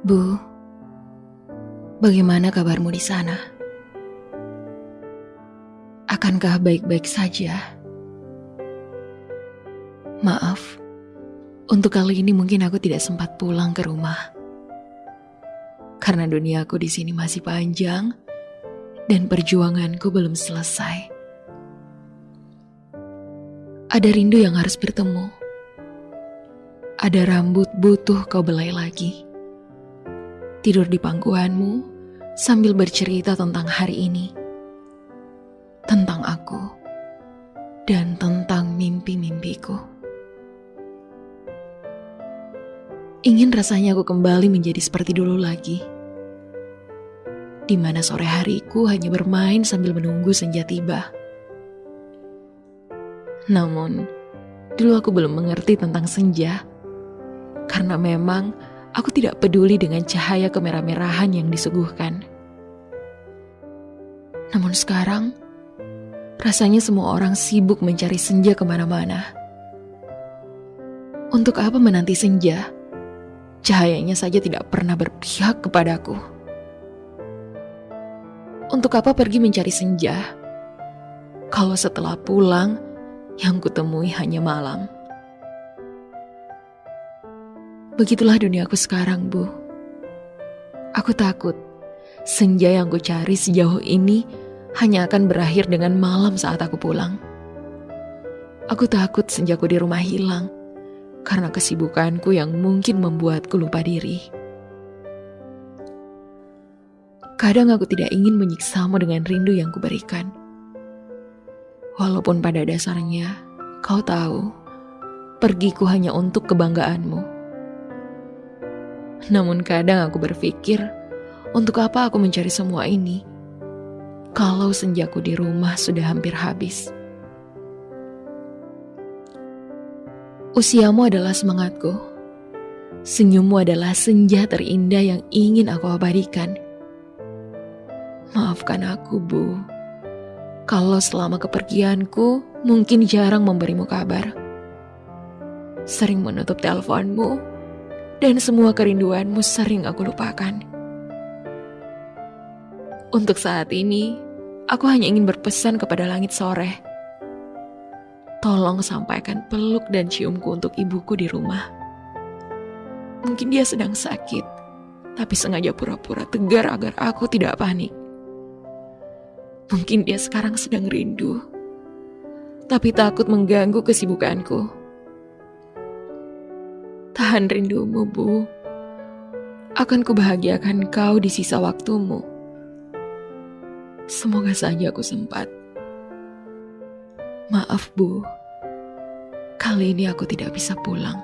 Bu, bagaimana kabarmu di sana? Akankah baik-baik saja? Maaf, untuk kali ini mungkin aku tidak sempat pulang ke rumah. Karena duniaku di sini masih panjang dan perjuanganku belum selesai. Ada rindu yang harus bertemu. Ada rambut butuh kau belai lagi. Tidur di pangkuanmu sambil bercerita tentang hari ini. Tentang aku. Dan tentang mimpi-mimpiku. Ingin rasanya aku kembali menjadi seperti dulu lagi. Di mana sore hariku hanya bermain sambil menunggu senja tiba namun, dulu aku belum mengerti tentang senja. Karena memang aku tidak peduli dengan cahaya kemerah-merahan yang disuguhkan. Namun sekarang, rasanya semua orang sibuk mencari senja ke mana-mana. Untuk apa menanti senja? Cahayanya saja tidak pernah berpihak kepadaku. Untuk apa pergi mencari senja? Kalau setelah pulang, yang kutemui hanya malam. Begitulah duniaku sekarang, Bu. Aku takut senja yang ku cari sejauh ini hanya akan berakhir dengan malam saat aku pulang. Aku takut senjaku di rumah hilang karena kesibukanku yang mungkin membuatku lupa diri. Kadang aku tidak ingin menyiksamu dengan rindu yang kuberikan. Walaupun pada dasarnya kau tahu, pergiku hanya untuk kebanggaanmu. Namun kadang aku berpikir, untuk apa aku mencari semua ini? Kalau senjaku di rumah sudah hampir habis. Usiamu adalah semangatku. Senyummu adalah senja terindah yang ingin aku abadikan. Maafkan aku, Bu kalau selama kepergianku mungkin jarang memberimu kabar. Sering menutup teleponmu, dan semua kerinduanmu sering aku lupakan. Untuk saat ini, aku hanya ingin berpesan kepada langit sore. Tolong sampaikan peluk dan ciumku untuk ibuku di rumah. Mungkin dia sedang sakit, tapi sengaja pura-pura tegar agar aku tidak panik. Mungkin dia sekarang sedang rindu, tapi takut mengganggu kesibukanku. Tahan rindumu, Bu. Akan kubahagiakan kau di sisa waktumu. Semoga saja aku sempat. Maaf, Bu. Kali ini aku tidak bisa pulang.